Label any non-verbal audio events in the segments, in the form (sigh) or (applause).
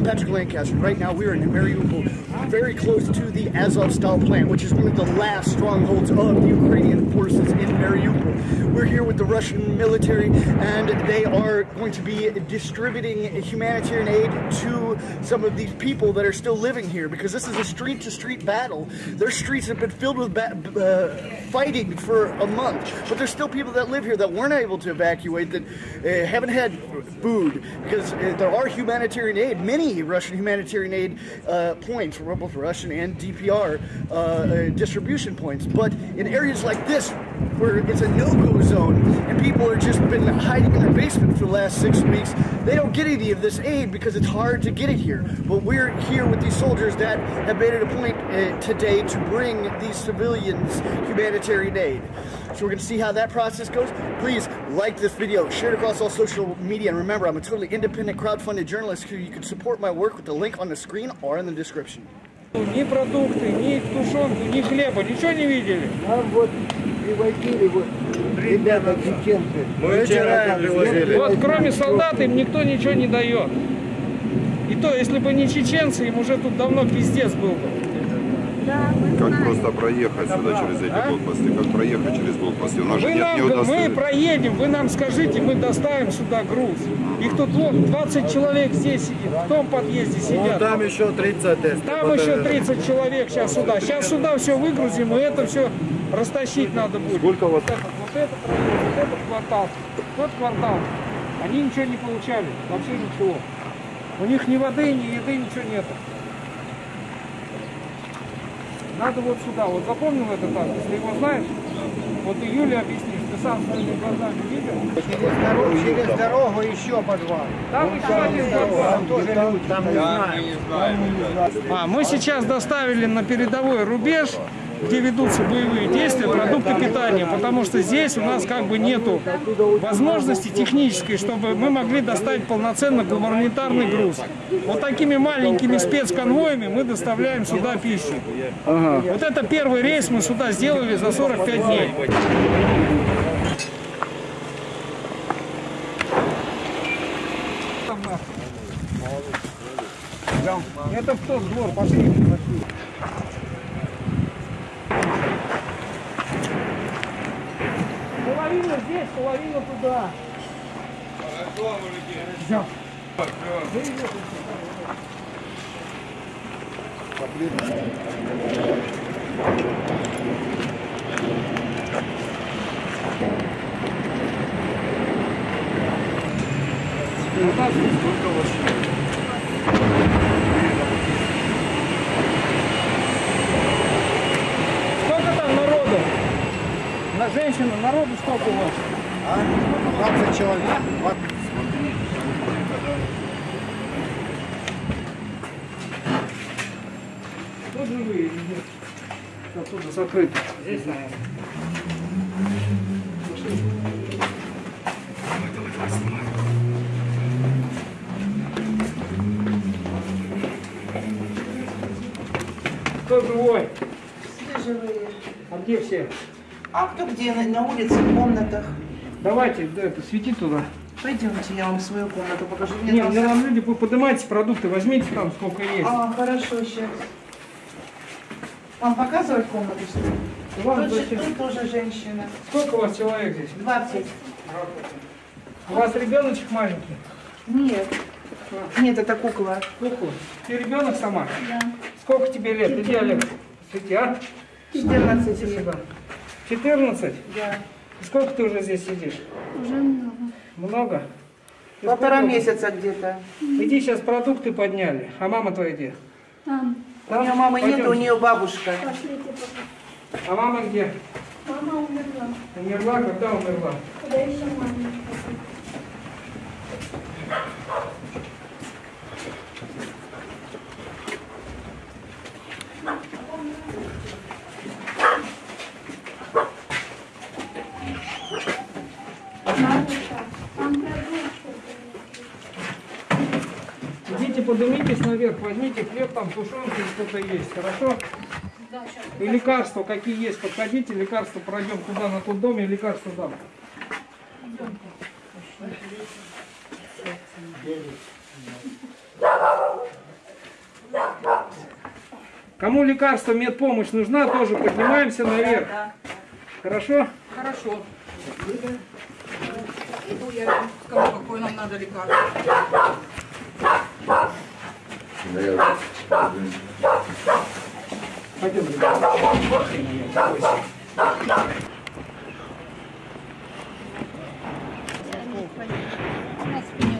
I'm Patrick Lancaster. Right now, we're in Mariupol, very close to the Azovstal plant, which is one of the last strongholds of the Ukrainian forces in Mariupol. We're here with the Russian military, and they are going to be distributing humanitarian aid to some of these people that are still living here because this is a street to street battle. Their streets have been filled with uh, fighting for a month, but there's still people that live here that weren't able to evacuate, that uh, haven't had food because uh, there are humanitarian aid, many Russian humanitarian aid uh, points, both Russian and DPR uh, uh, distribution points. But in areas like this, where it's a no-go zone and people are just been hiding in their basement for the last six weeks, they don't get any of this aid because it's hard to get it here. But we're here with these soldiers that have made it a point uh, today to bring these civilians humanitarian aid. So we're going to see how that process goes. Please like this video, share it across all social media, and remember, I'm a totally independent crowdfunded journalist who you can support my work with the link on the screen or in the description. Ни продукты, ни тушенку, ни хлеба, ничего не видели? Нам вот привозили вот ребята чеченцы. Мы вчера привозили. Вот кроме солдат им никто ничего не дает. И то, если бы не чеченцы, им уже тут давно пиздец был бы. Как просто проехать сюда через эти блокпосты? Как проехать через блокпосты? У нас же Вы нет нам, мы проедем, вы нам скажите, мы доставим сюда груз. Их тут вон 20 человек здесь сидит, в том подъезде сидят. Там еще 30 тест. Там еще 30 человек сейчас сюда. Сейчас сюда все выгрузим, и это все растащить надо будет. Сколько у вас? Вот этот, вот этот вот этот квартал, тот квартал. Они ничего не получали, вообще ничего. У них ни воды, ни еды, ничего нету. Надо вот сюда, вот запомнил этот адрес, ты его знаешь? Вот и Юле объяснишь, ты сам своими глазами видел? Через дорогу, через дорогу еще подвал. Там еще один подвал. Там тоже люди, там не знаю. А, мы сейчас доставили на передовой рубеж, где ведутся боевые действия, продукты питания, потому что здесь у нас как бы нету возможности технической, чтобы мы могли доставить полноценно гуманитарный груз. Вот такими маленькими спецконвоями мы доставляем сюда пищу. Вот это первый рейс мы сюда сделали за 45 дней. Это в тот двор, пошли. Здесь, половина туда. Всё. Сколько там народу? На женщину, народу сколько у вас? 20 человек. Тут живые или нет? Оттуда закрыто. Здесь, наверное. Кто живой? Все живые. А где все? А кто где? На, на улице, в комнатах. Давайте, да, это, свети туда. Пойдемте, я вам свою комнату покажу. Мне Не, там нам люди, поднимайте продукты, возьмите там сколько есть. А, хорошо, сейчас. Вам показывать комнату, что ли? Иван, Тут, же- тут тоже женщина. Сколько у вас человек здесь? 20. У вас ребеночек маленький? Нет. Нет, это кукла. Сколько? Ты ребенок сама? Да. Сколько тебе лет? Иди, Олег. Сиди, а? 14 Иди лет. Сюда. 14? Да. Сколько ты уже здесь сидишь? Уже много. Много? Ты Полтора сколько? месяца где-то. Иди, сейчас продукты подняли. А мама твоя где? Там, У нее мамы нет, у нее бабушка. пошлите пока. А мама где? Мама умерла. Умерла? Когда умерла? Куда еще мама? Поднимитесь наверх, возьмите хлеб, там тушенка и что-то есть, хорошо? И лекарства какие есть, подходите, лекарства пройдем туда, на тот дом, и лекарства дам. Кому лекарство, медпомощь нужна, тоже поднимаемся наверх. Хорошо? Хорошо. Иду я скажу, какое нам надо лекарство.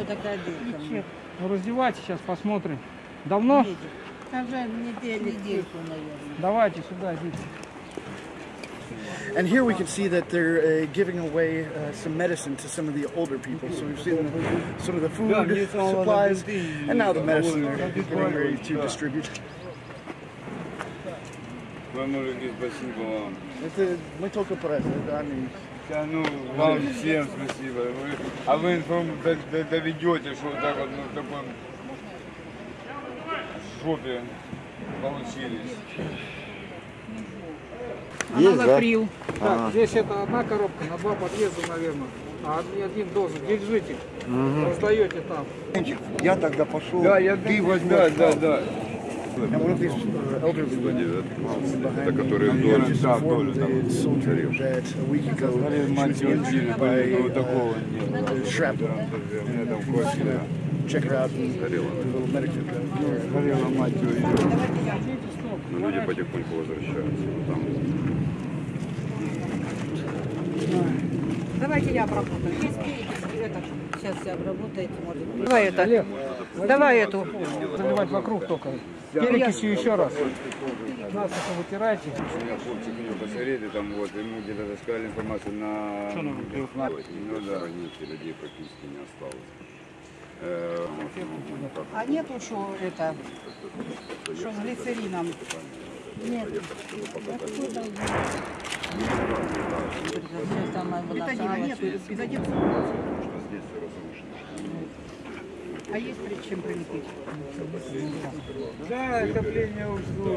Такая дырка. Ну, раздевайте, сейчас посмотрим. Давно? Недели наверное. Давайте сюда, идите. And here we can see that they're uh, giving away uh, some medicine to some of the older people. So we've seen the, some of the food supplies, and now the medicine they're getting ready to distribute. Вам мужики, спасибо вам. Это мы только про это, да, они- Да, ну, вам всем спасибо. Вы- а вы информ д- д- доведете, что вот так вот ну, в таком жопе получились. Аналаприл. Так, здесь это одна коробка на два подъезда, наверное. А один, дозу. Держите. Раздаете там. Я тогда пошел. Да, я ты возьмешь, да, да. Women Это которые так, informed Толю, там. ну, uh, такого нет. shrapnel. У меня там кровь, да. Check her out. Горела мать его. Но люди потихоньку возвращаются. Ну, Там Давайте я обработаю. Есть это. Сейчас все обработаете, может быть. Давай это. Давай эту. Заливать вокруг только. Перекисью еще раз. Нас это вытирайте. У меня хлопчик у него посмотрели, там вот, ему где-то сказали информацию на... Что Ну да. людей практически не осталось. Э, А нету что это, что с глицерином? Все самое Бетадина нет, выносалось. бетадин. что здесь все разрушено. А есть перед чем прилепить? Да, отопление ушло.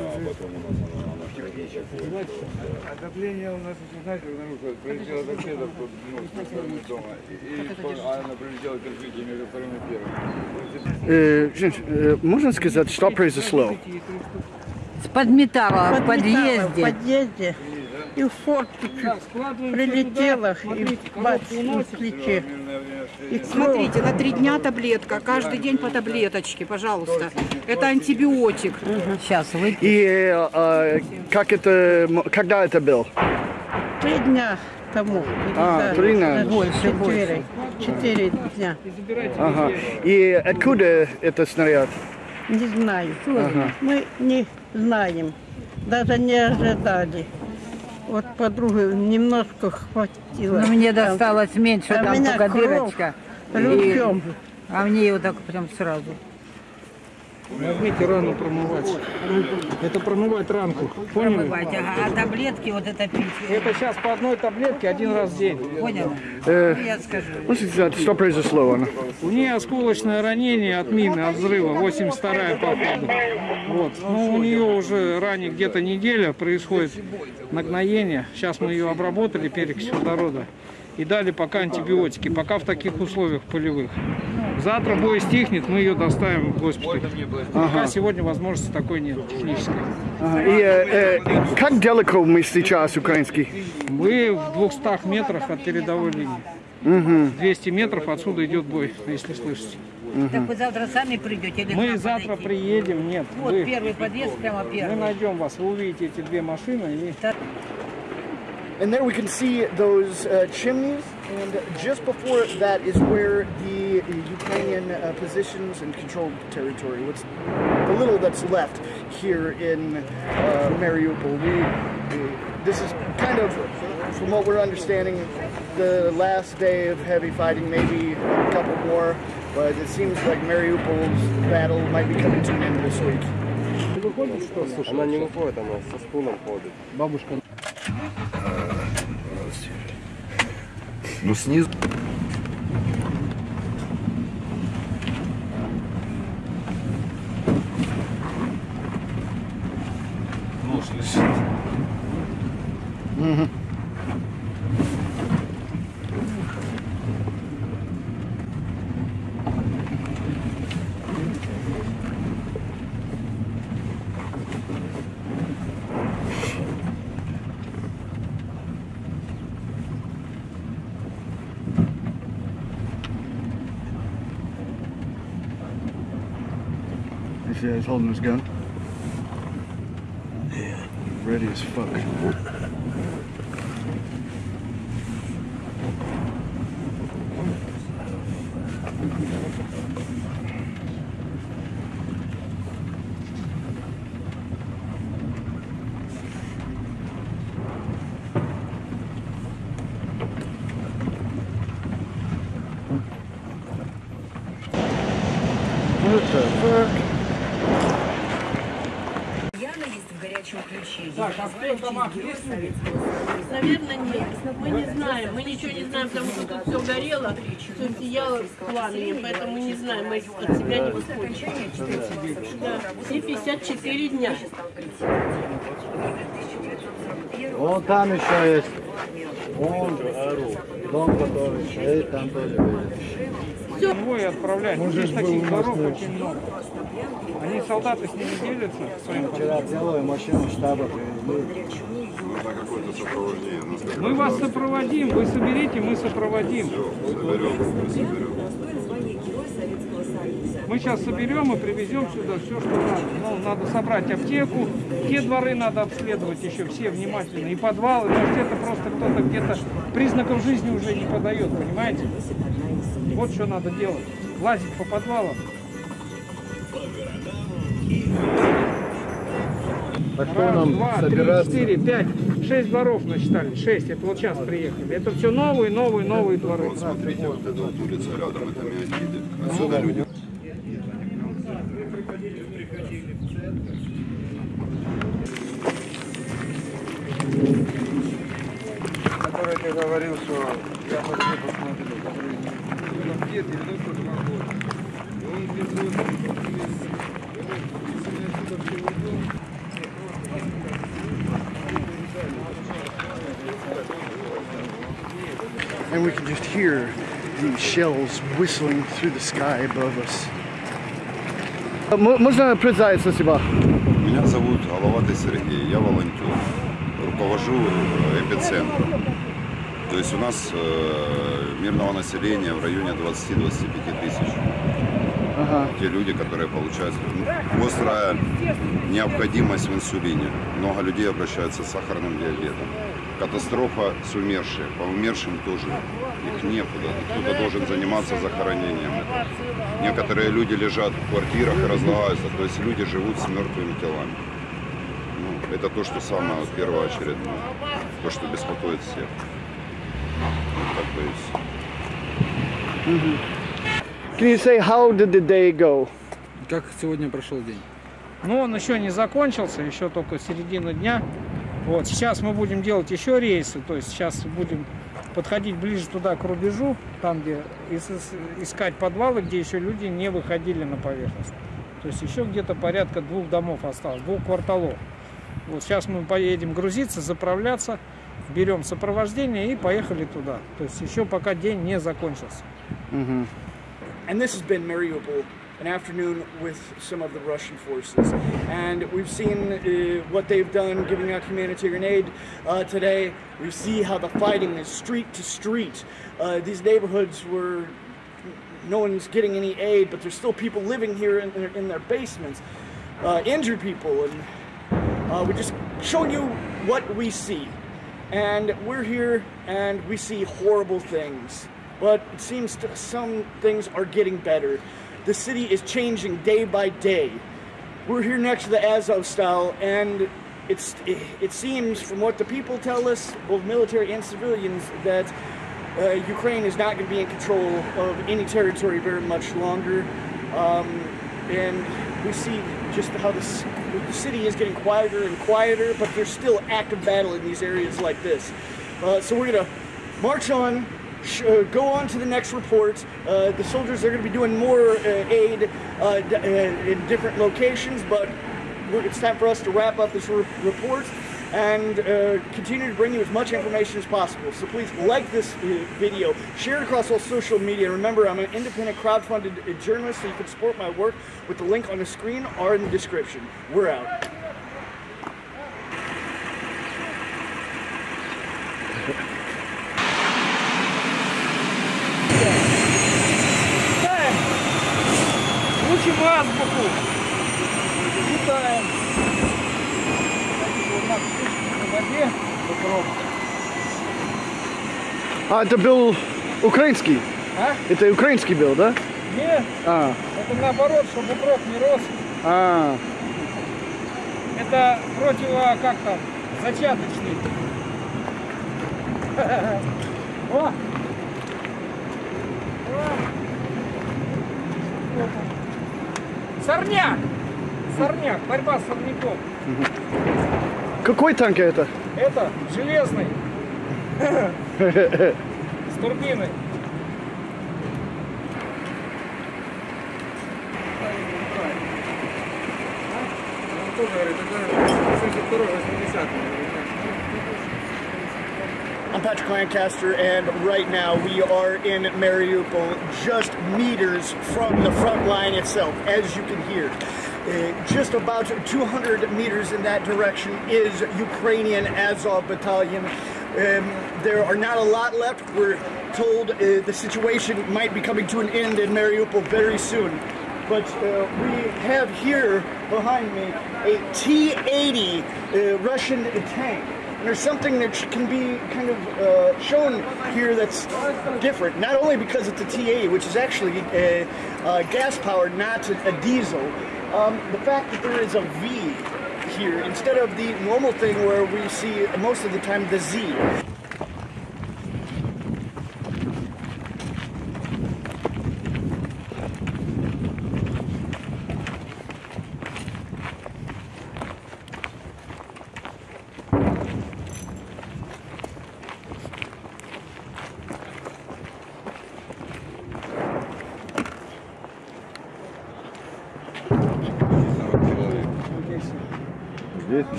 Отопление у нас, знаете, нарушилось. Прилетела торпеда ну, стороны дома. И, и а она прилетела кирпичи между вторым и первым. Можно сказать, что произошло? Подметала в В подъезде. подъезде. И в форточку прилетела, и на плече. Смотрите, на три дня таблетка, каждый день по таблеточке, пожалуйста. Это антибиотик. Сейчас вы. И э, как это, когда это был? Три дня тому. А, три дня. Больше, четыре. Четыре дня. Ага. И откуда это снаряд? Не знаю. Мы не знаем. Даже не ожидали. Вот подруге немножко хватило. Ну, мне досталось меньше, А там только дырочка. И-. А мне вот так прям сразу. Возьмите рану промывать. Это промывать ранку. Поняли? Промывать. Ага. А таблетки вот это пить. Это сейчас по одной таблетке один раз в день. Понял? Э, Ну, я скажу. сказать, что произошло? Она? У нее осколочное ранение от мины, от взрыва, 82-я по ходу. Вот. Но у нее уже ранее где-то неделя происходит нагноение. Сейчас мы ее обработали, перекись водорода. И дали пока антибиотики, пока в таких условиях полевых. Завтра бой стихнет, мы ее доставим в госпиталь. Пока сегодня возможности такой нет, технической. Ага. И э, э, как далеко мы сейчас, украинский? Мы в 200 метрах от передовой линии. 200 метров отсюда идет бой, если слышите. Так вы завтра сами придете или Мы завтра подойти? приедем, нет. Вот вы- первый подъезд, прямо Мы первый. найдем вас, вы увидите эти две машины и And there we can see those uh, chimneys, and just before that is where the Ukrainian uh, positions and controlled territory, what's the little that's left here in uh, Mariupol. We, we- this is kind of, from what we're understanding, the last day of heavy fighting, maybe a couple more, but it seems like Mariupol's battle might be coming to an end this week. Она не выходит, она со стулом ходит. Ну снизу. Нож лежит. Угу. See, he's holding his gun. Yeah. Ready as fuck. Знаем, потому что тут все горело, все сияло с пламенем, поэтому мы не знаем. Мы от себя не выходим. Да. Все 54 дня. Вон там еще есть. Вон дом, который стоит, там тоже. Его и отправлять. Здесь таких дорог очень много. Они солдаты с ними делятся своим Вчера целую машину штаба привезли. Мы вас сопроводим, вы соберите, мы сопроводим. соберем, мы соберем. Мы сейчас соберем и привезем сюда все, что надо. Ну, надо собрать аптеку, те дворы надо обследовать еще все внимательно, и подвалы. Может, это просто кто-то где-то признаков жизни уже не подает, понимаете? Вот что надо делать. Лазить по подвалам. Так что Раз, нам два, три, собираться? четыре, пять, шесть дворов насчитали. Шесть, это вот сейчас приехали. Это все новые, новые, новые дворы. Вот смотрите, вот эта вот улица рядом, это Миотиды. Отсюда люди Который ты говорил, что я пошли посмотрю. Доктор два года. И он без отдыха привез. Если я отсюда все уйду, And we can just hear the shells whistling through the sky above us. Можно представиться себя? Меня зовут Головатый Сергей, я волонтер. Руковожу э, эпицентром. То есть у нас э, мирного населения в районе 20-25 тысяч. Те люди, которые получают ну, острая необходимость в инсулине. Много людей обращаются с сахарным диабетом. Катастрофа с умершими. По умершим тоже их некуда. Кто-то должен заниматься захоронением. Некоторые люди лежат в квартирах и разлагаются. То есть люди живут с мертвыми телами. Ну, это то, что самое первоочередное. То, что беспокоит всех. Вот как бы и всё. Can you say how did the day go? Как сегодня прошел день? Но он еще не закончился, еще только середина дня. Вот, сейчас мы будем делать еще рейсы, то есть сейчас будем подходить ближе туда к рубежу, там где ис- ис- искать подвалы, где еще люди не выходили на поверхность. То есть еще где-то порядка двух домов осталось, двух кварталов. Вот сейчас мы поедем грузиться, заправляться, берем сопровождение и поехали туда. То есть еще пока день не закончился. And this has been Mariupol, an afternoon with some of the Russian forces. And we've seen uh, what they've done giving out humanitarian aid uh, today. We see how the fighting is street to street. Uh, these neighborhoods where no one's getting any aid, but there's still people living here in their, in their basements, uh, injured people. And uh, we're just showing you what we see. And we're here and we see horrible things. But it seems some things are getting better. The city is changing day by day. We're here next to the Azov style, and it's it seems from what the people tell us, both military and civilians, that uh, Ukraine is not going to be in control of any territory very much longer. Um, and we see just how this, the city is getting quieter and quieter, but there's still active battle in these areas like this. Uh, so we're going to march on, go on to the next report. Uh, the soldiers are going to be doing more uh, aid uh, uh, in different locations, but it's time for us to wrap up this re- report and uh, continue to bring you as much information as possible. So please like this uh, video, share it across all social media. Remember, I'm an independent crowdfunded uh, journalist, so you can support my work with the link on the screen or in the description. We're out. Учим азбуку. На воде. А, это был украинский. А? Это украинский был, да? Нет, А, это наоборот, чтобы укроп не рос. а, Это противо, как там, зачаточный. (laughs) О! О! Сорняк! Сорняк, борьба с сорняком. какой танк это? Это железный. С турбиной. Тоже говорит, это 72 80 I'm Patrick Lancaster, and right now we are in Mariupol, just meters from the front line itself, as you can hear. Uh, just about 200 meters in that direction is Ukrainian Azov Battalion. Um, there are not a lot left. We're told uh, the situation might be coming to an end in Mariupol very soon. But uh, we have here behind me a T 80 uh, Russian tank. There's something that can be kind of uh, shown here that's different, not only because it's a TA, which is actually a, a gas powered, not a, a diesel. Um, the fact that there is a V here instead of the normal thing where we see most of the time the Z.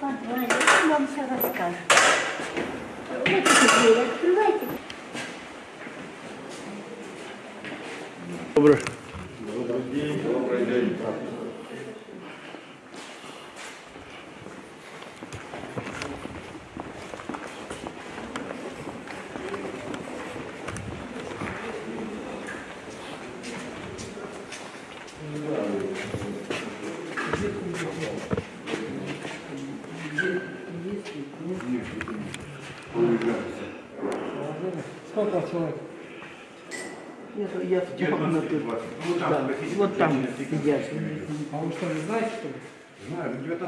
Подвале. Он вам все расскажет. Вот эти двери открывайте. Добрый.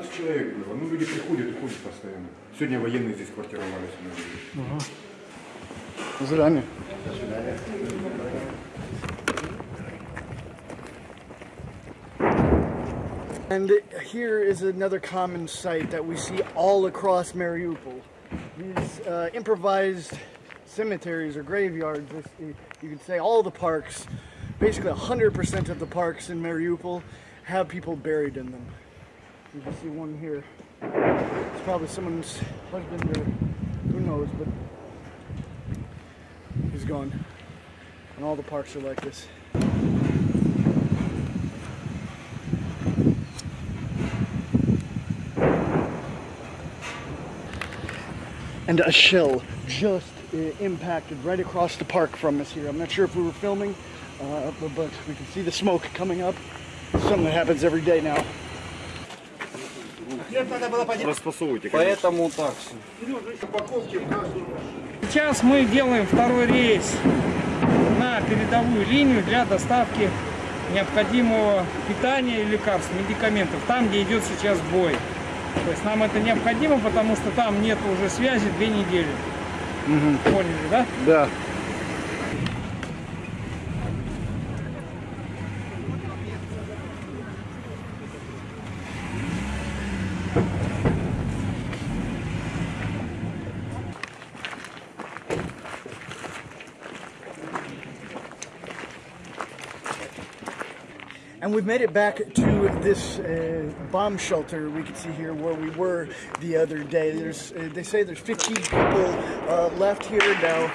15 человек было. Ну, люди приходят и ходят постоянно. Сегодня военные здесь квартировались. And here is another common sight that we see all across Mariupol. These uh, improvised cemeteries or graveyards, you could say all the parks, basically 100% of the parks in Mariupol have people buried in them. You can see one here. It's probably someone's husband or who knows, but he's gone. And all the parks are like this. And a shell just uh, impacted right across the park from us here. I'm not sure if we were filming, uh, but, but we can see the smoke coming up. Something that happens every day now. Поэтому так. Сейчас мы делаем второй рейс на передовую линию для доставки необходимого питания и лекарств, медикаментов, там, где идет сейчас бой. То есть нам это необходимо, потому что там нет уже связи две недели. Поняли, да? Да. We've made it back to this uh, bomb shelter we can see here where we were the other day. There's, uh, they say there's 15 people uh, left here now.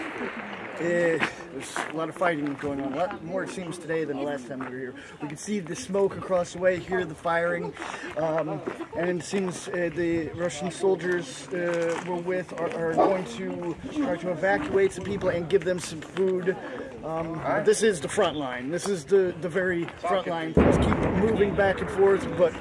Uh, There's a lot of fighting going on. A lot more it seems today than the last time we were here. We can see the smoke across the way, hear the firing, um, and it seems uh, the Russian soldiers uh, we're with are, are going to try to evacuate some people and give them some food. Um, but this is the front line. This is the, the very front line. Things keep moving back and forth, but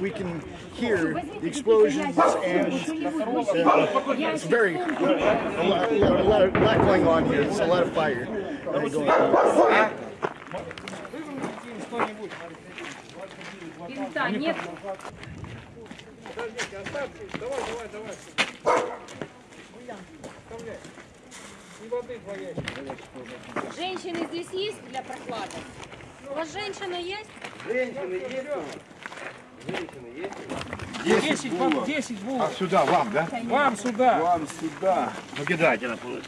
we can hear the explosions and uh, it's very a lot, a lot, a lot, of- lot going on here. There's a lot of fire uh, going on. Винта нет. Подождите, оставьте. Давай, давай, давай. Оставляй. И воды два ящика. Женщины здесь есть для прохлады? У вас женщина есть? Женщины есть? Женщины есть? 10 вам, 10 будет. А сюда, вам, да? Вам сюда. Вам сюда. Ну кидайте на пол.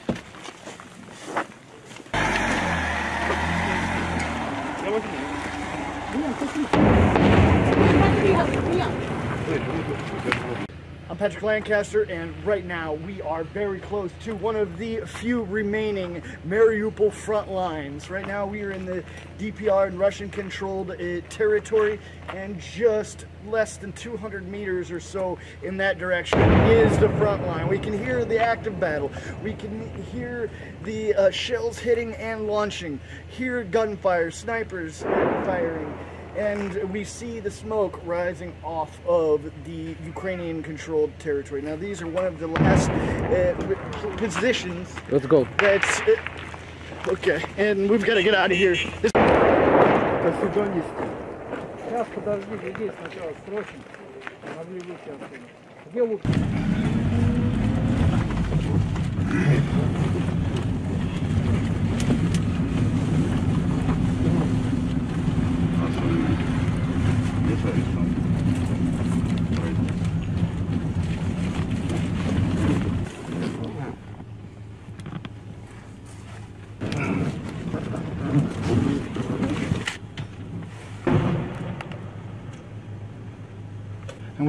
I'm Patrick Lancaster, and right now we are very close to one of the few remaining Mariupol front lines. Right now we are in the DPR and Russian controlled uh, territory, and just less than 200 meters or so in that direction is the front line. We can hear the active battle, we can hear the uh, shells hitting and launching, hear gunfire, snipers firing and we see the smoke rising off of the Ukrainian controlled territory. Now, these are one of the last uh, positions. Let's go. That's uh, okay, and we've got to get out of here. This- Сейчас подождите здесь сначала срочно. Могли выйти отсюда. Где лук?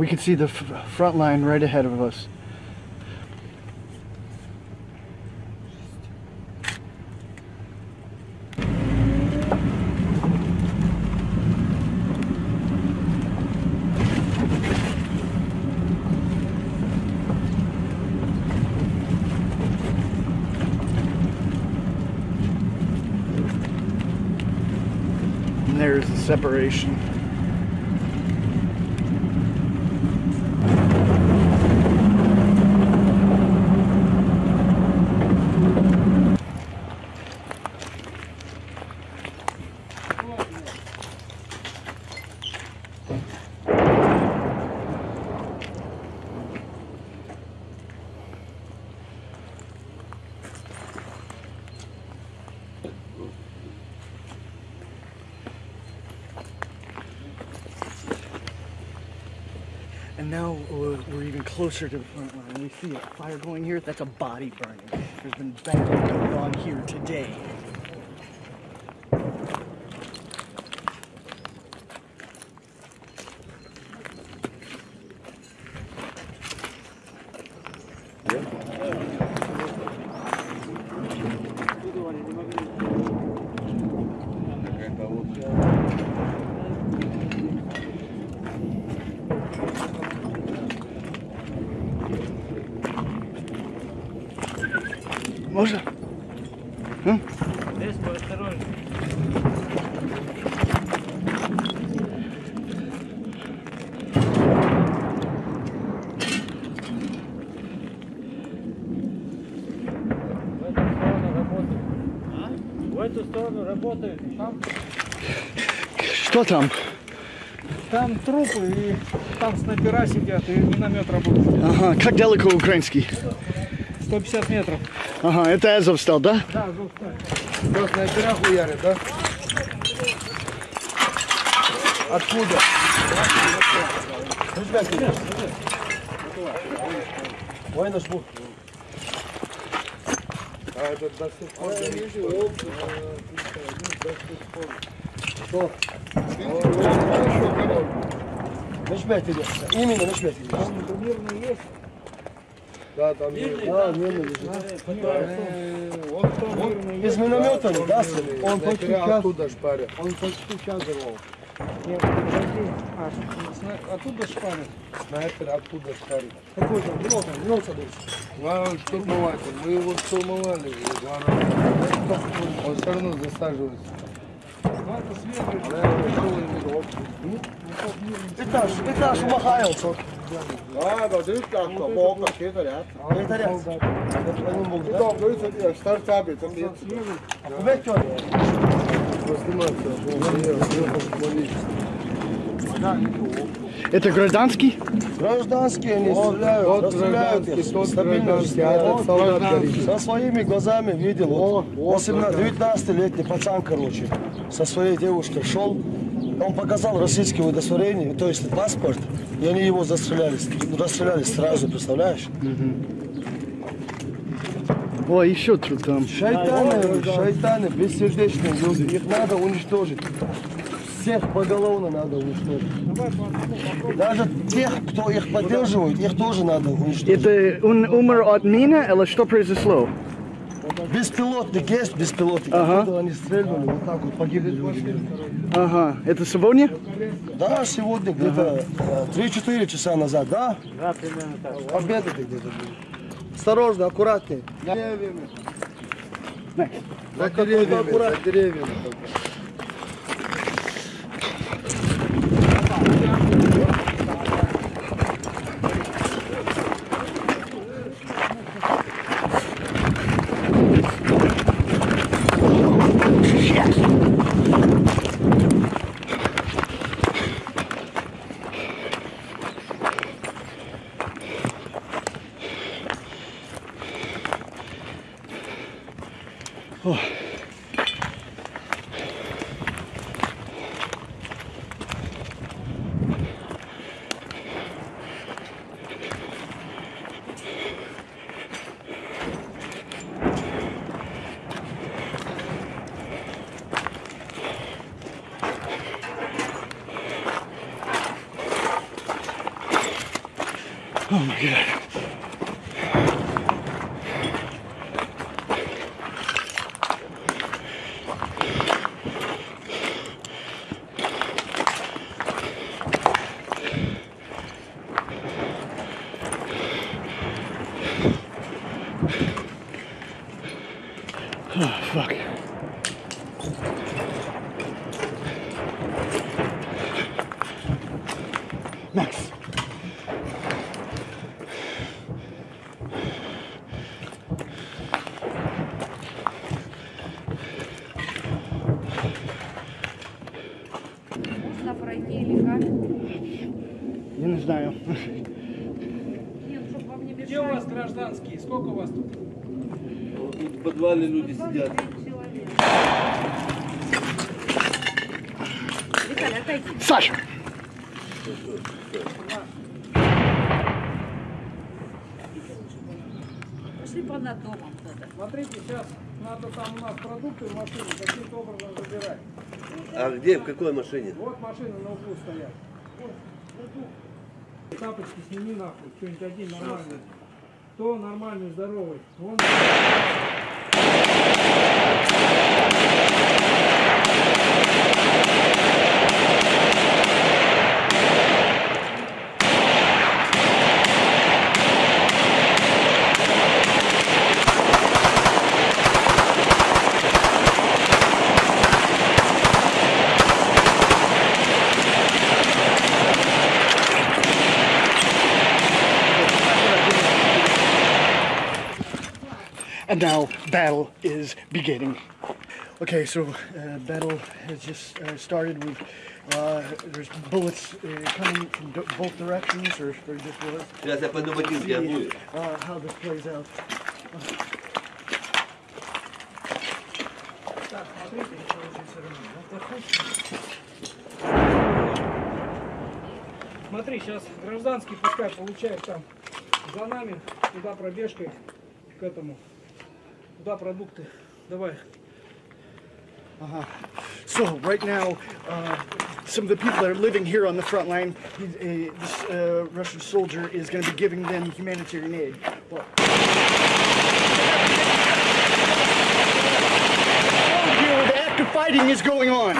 We can see the front line right ahead of us. And there's the separation. And now we're, we're even closer to the front line. We see a fire going here. That's a body burning. There's been battle going on here today. Эту сторону работают. Там, Что там? там трупы и там снайпера сидят и миномет работает. Ага, как далеко украинский? 150 метров. Ага, это Азовстал, да? Да, жестко. Что, снайпера хуярят, да? Откуда? Ребята, Ой, наш бух. А это до сих пор горит. Что? Нажмете, именно нажмете. Мирный есть. Да, там мирный. Да, мирно лежит. Вот там мирный. Из миномета, да, сын? Он почти Прямо час, оттуда шпарят. он почти час взорвал. Нет, подожди. А, сна- оттуда шпарят. Снайпер оттуда шпарит. Какой там? Там, ну, садись. Главный штурмователь. Мы его штурмовали. раза. Он все равно засаживается. Да, Этаж, этаж умахается. А, да, ты как то, бога, это ряд. Это ряд. Это нему Ты да? там, говорится, я стар табит, там нет. Тёрный? Это гражданский? Гражданские они Вот, стреляют, вот расстреляют гражданский, их стабильно гражданский, Вот гражданский. горит. Со своими глазами видел. Вот, вот 18 19-летний пацан, короче, со своей девушкой шел. Он показал российское удостоверение, то есть паспорт, и они его застреляли, расстреляли сразу, представляешь? О, еще что там. Шайтаны, шайтаны, бессердечные люди, их надо уничтожить. Всех поголовно надо уничтожить. Даже тех, кто их поддерживает, их тоже надо уничтожить. Это он умер от мины или что произошло? Беспилотник есть, беспилотник. Ага. Они стрельнули, вот так вот погибли люди. Ага, это сегодня? Да, сегодня где-то э, 3-4 часа назад, да? Да, примерно так. Обедали где-то. Осторожно, аккуратнее. За деревьями. За деревьями, за деревьями. Гражданские? Сколько у вас тут? В подвале люди сидят. Виталий, отойди. Саша! Пошли по над домом. Смотрите, сейчас надо там у нас продукты в машине каким-то образом забирать. А где, в какой машине? Вот машины на углу стоят. Вот, продукт. Тапочки сними нахуй, что-нибудь один нормальный. Кто нормальный, здоровый? Вон. And now battle is beginning. Okay, so uh, battle has just uh, started. We've uh, there's bullets uh, coming from do- both directions, or, or just bullets. Сейчас я пойду ботинки обую. Uh, how this plays out. Смотри, сейчас гражданский пускай получает там за нами, туда пробежкой к этому. Туда продукты. Давай. Uh-huh. So right now, uh, some of the people that are living here on the front line, he- uh, this uh, Russian soldier is going to be giving them humanitarian aid. Here where the active fighting is going on.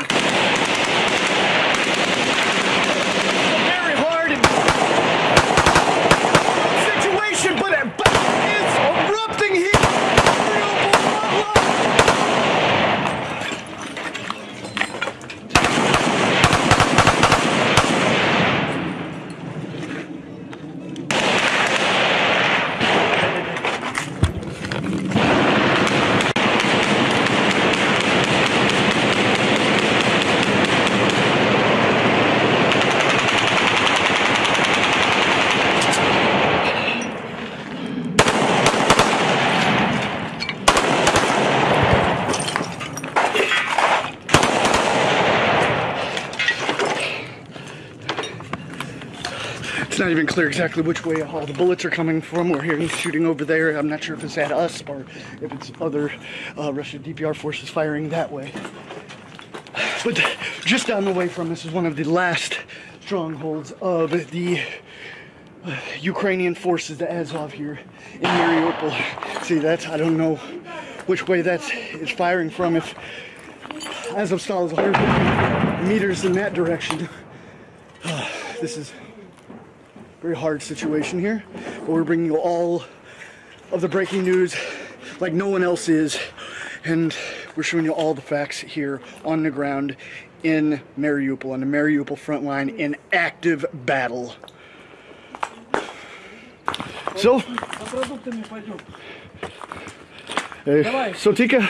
Not even clear exactly which way all the bullets are coming from. We're hearing shooting over there. I'm not sure if it's at us or if it's other uh, Russian DPR forces firing that way. But just down the way from us is one of the last strongholds of the uh, Ukrainian forces, the Azov here in Mariupol. See, that's, I don't know which way that's firing from. If Azovstal is 100 meters in that direction, this is very hard situation here, but we're bringing you all of the breaking news like no one else is, and we're showing you all the facts here on the ground in Mariupol, on the Mariupol front line in active battle. So, За продуктами пойдем. uh, so Tika,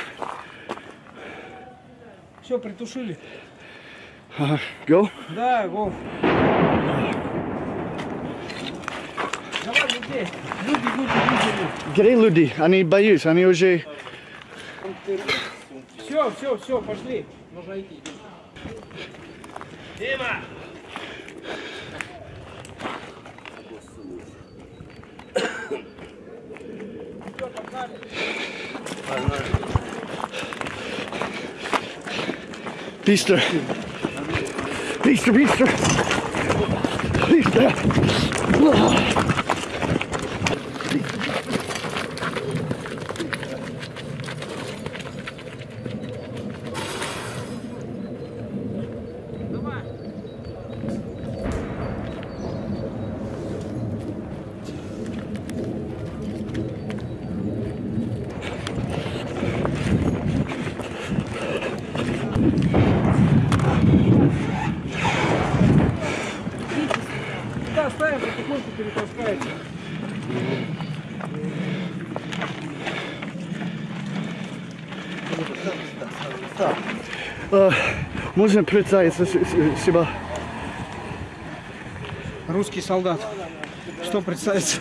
Все, притушили. uh, go. Да, го. Где люди? Они боюсь, они уже... Все, все, все, пошли. Нужно идти. Дима! Быстро. Быстро, быстро. Быстро. Да, ставим, потихоньку перетаскается. Э, Можно представиться с- с- себя? Русский солдат. Что представится?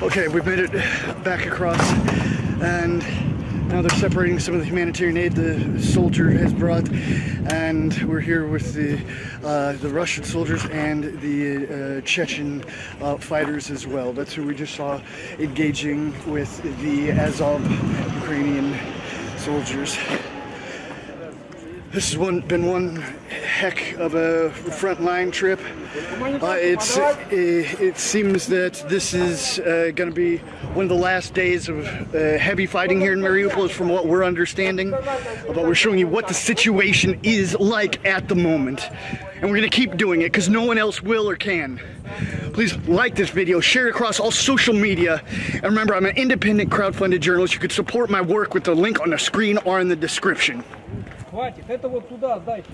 Okay, we've made it back across, and now they're separating some of the humanitarian aid the soldier has brought, and we're here with the uh, the Russian soldiers and the uh, Chechen uh, fighters as well. That's who we just saw engaging with the Azov Ukrainian soldiers. This has one, been one heck of a frontline trip. Uh, it's it, it seems that this is uh, going to be one of the last days of uh, heavy fighting here in Mariupol, from what we're understanding. Uh, But we're showing you what the situation is like at the moment, and we're going to keep doing it because no one else will or can. Please like this video, share it across all social media, and remember, I'm an independent crowdfunded journalist. You could support my work with the link on the screen or in the description. Хватит, это вот туда сдайте.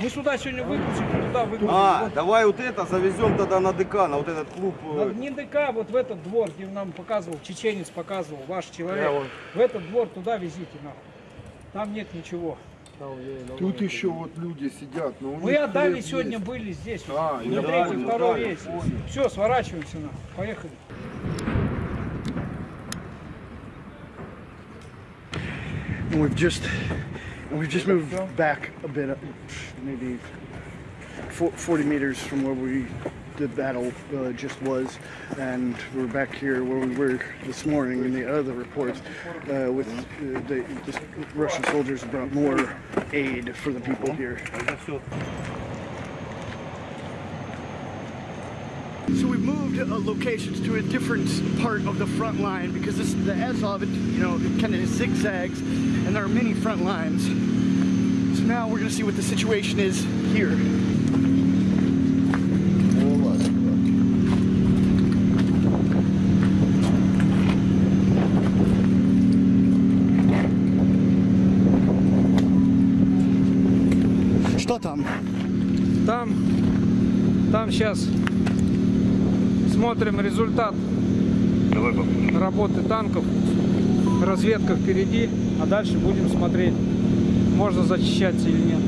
Мы сюда сегодня выгрузим, туда выгрузим. А, Вот. давай вот это завезем тогда на ДК, на вот этот клуб. На- э, Не ДК, вот в этот двор, где нам показывал, чеченец показывал, ваш человек. Я вон. В этот двор туда везите нахуй. Там нет ничего. Тут еще вот люди сидят, но Мы отдали сегодня есть. были здесь. А, на я третий, второй понял. Все, сворачиваемся на. Поехали. And we've just we've just moved back a bit, uh, maybe 40 meters from where we the battle uh, just was, and we're back here where we were this morning in the other reports uh, with uh, the, the Russian soldiers brought more aid for the people here. So we've moved uh, locations to a different part of the front line because this the Azov, it, you know, it kind of zigzags, and there are many front lines. So now we're gonna see what the situation is here. Что там? Там, там сейчас смотрим результат работы танков. Разведка впереди, а дальше будем смотреть, можно зачищаться или нет.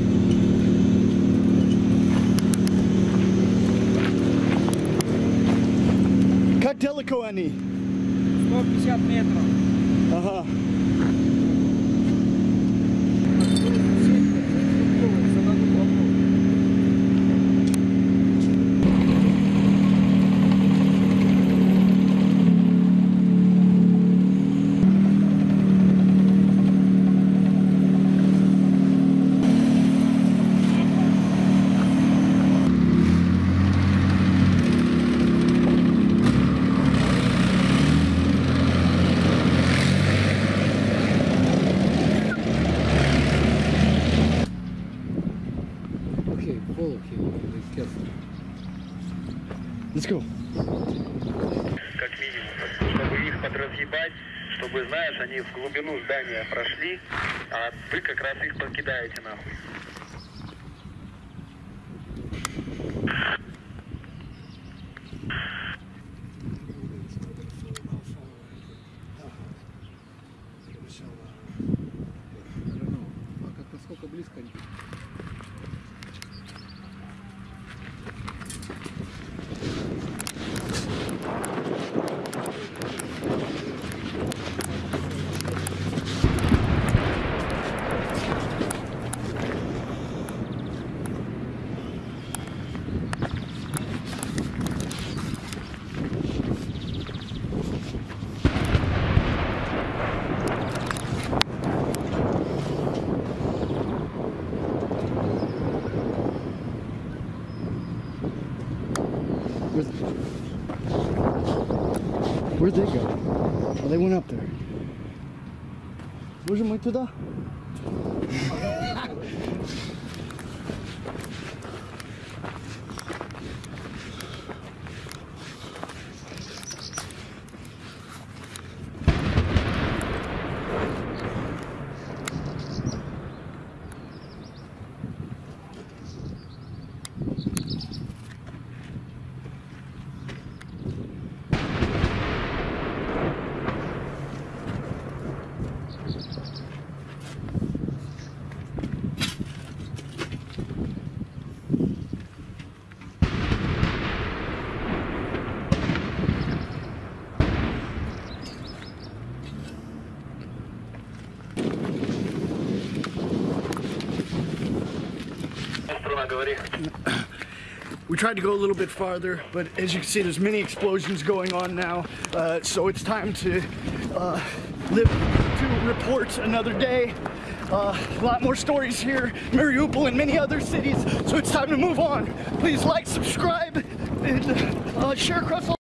Как далеко они? 150 метров. Ага. Как минимум, чтобы их подразъебать, чтобы, знаешь, они в глубину здания прошли, а вы как раз их покидаете нахуй. 아, 투다? Tried to go a little bit farther, but as you can see, there's many explosions going on now. Uh, so it's time to uh, live to report another day. Uh, a lot more stories here, Mariupol and many other cities. So it's time to move on. Please like, subscribe, and uh, share across all.